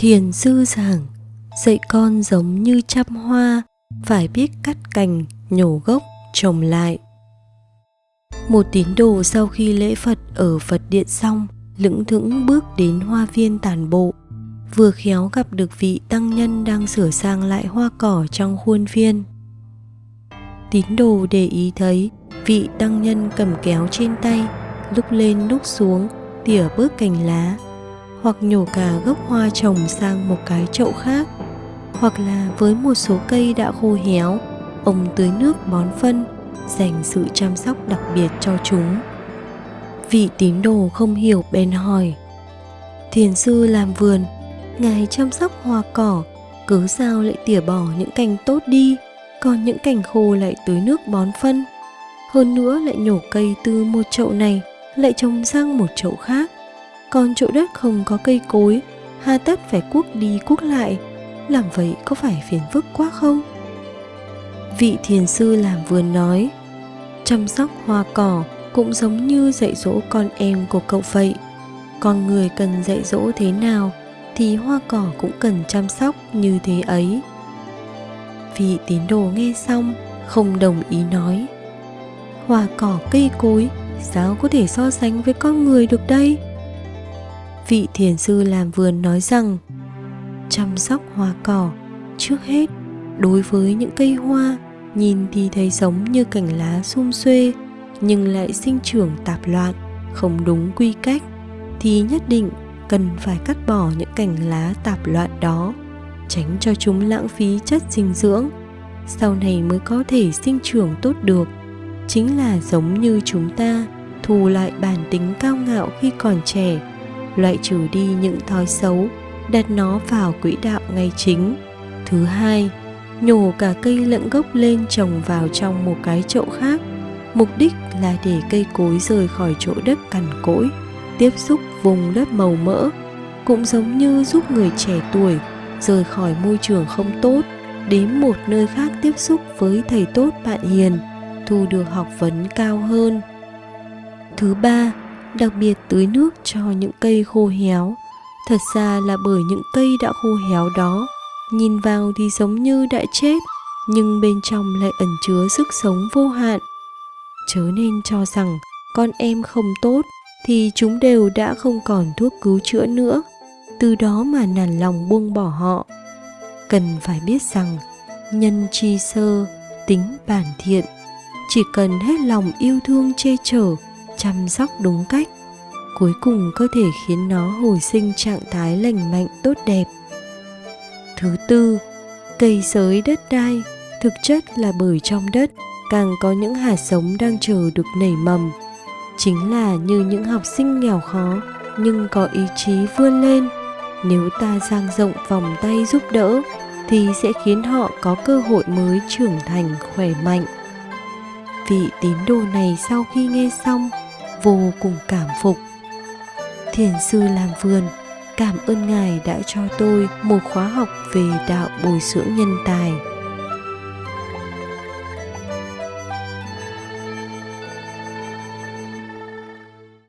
Thiền sư giảng, dạy con giống như chăm hoa, phải biết cắt cành, nhổ gốc, trồng lại. Một tín đồ sau khi lễ Phật ở Phật điện xong, lững thững bước đến hoa viên tản bộ. Vừa khéo gặp được vị tăng nhân đang sửa sang lại hoa cỏ trong khuôn viên. Tín đồ để ý thấy vị tăng nhân cầm kéo trên tay, lúc lên lúc xuống, tỉa bớt cành lá, hoặc nhổ cả gốc hoa trồng sang một cái chậu khác, hoặc là với một số cây đã khô héo, ông tưới nước bón phân, dành sự chăm sóc đặc biệt cho chúng. Vị tín đồ không hiểu bèn hỏi, Thiền sư làm vườn, ngài chăm sóc hoa cỏ, cứ sao lại tỉa bỏ những cành tốt đi, còn những cành khô lại tưới nước bón phân. Hơn nữa lại nhổ cây từ một chậu này lại trồng sang một chậu khác còn chỗ đất không có cây cối, hà tất phải cuốc đi cuốc lại. Làm vậy có phải phiền phức quá không? Vị thiền sư làm vườn nói, chăm sóc hoa cỏ cũng giống như dạy dỗ con em của cậu vậy. Con người cần dạy dỗ thế nào thì hoa cỏ cũng cần chăm sóc như thế ấy. Vị tín đồ nghe xong không đồng ý nói, hoa cỏ, cây cối, sao có thể so sánh với con người được đây? Vị thiền sư làm vườn nói rằng, chăm sóc hoa cỏ, trước hết, đối với những cây hoa, nhìn thì thấy giống như cành lá xum xuê, nhưng lại sinh trưởng tạp loạn, không đúng quy cách, thì nhất định cần phải cắt bỏ những cành lá tạp loạn đó, tránh cho chúng lãng phí chất dinh dưỡng. Sau này mới có thể sinh trưởng tốt được. Chính là giống như chúng ta, thù lại bản tính cao ngạo khi còn trẻ loại trừ đi những thói xấu, đặt nó vào quỹ đạo ngay chính. Thứ hai, nhổ cả cây lẫn gốc lên trồng vào trong một cái chậu khác. Mục đích là để cây cối rời khỏi chỗ đất cằn cỗi, tiếp xúc vùng đất màu mỡ, cũng giống như giúp người trẻ tuổi rời khỏi môi trường không tốt, đến một nơi khác tiếp xúc với thầy tốt bạn hiền, thu được học vấn cao hơn. Thứ ba đặc biệt tưới nước cho những cây khô héo. Thật ra là bởi những cây đã khô héo đó, nhìn vào thì giống như đã chết, nhưng bên trong lại ẩn chứa sức sống vô hạn. Chớ nên cho rằng con em không tốt thì chúng đều đã không còn thuốc cứu chữa nữa. Từ đó mà nản lòng buông bỏ họ. Cần phải biết rằng, nhân chi sơ, tính bản thiện, chỉ cần hết lòng yêu thương che chở chăm sóc đúng cách, cuối cùng có thể khiến nó hồi sinh trạng thái lành mạnh tốt đẹp. Thứ tư, cây sới đất đai thực chất là bởi trong đất càng có những hạt giống đang chờ được nảy mầm. Chính là như những học sinh nghèo khó nhưng có ý chí vươn lên, nếu ta dang rộng vòng tay giúp đỡ thì sẽ khiến họ có cơ hội mới trưởng thành khỏe mạnh. Vị tín đồ này sau khi nghe xong vô cùng cảm phục. Thiền sư làm vườn, cảm ơn ngài đã cho tôi một khóa học về đạo bồi dưỡng nhân tài.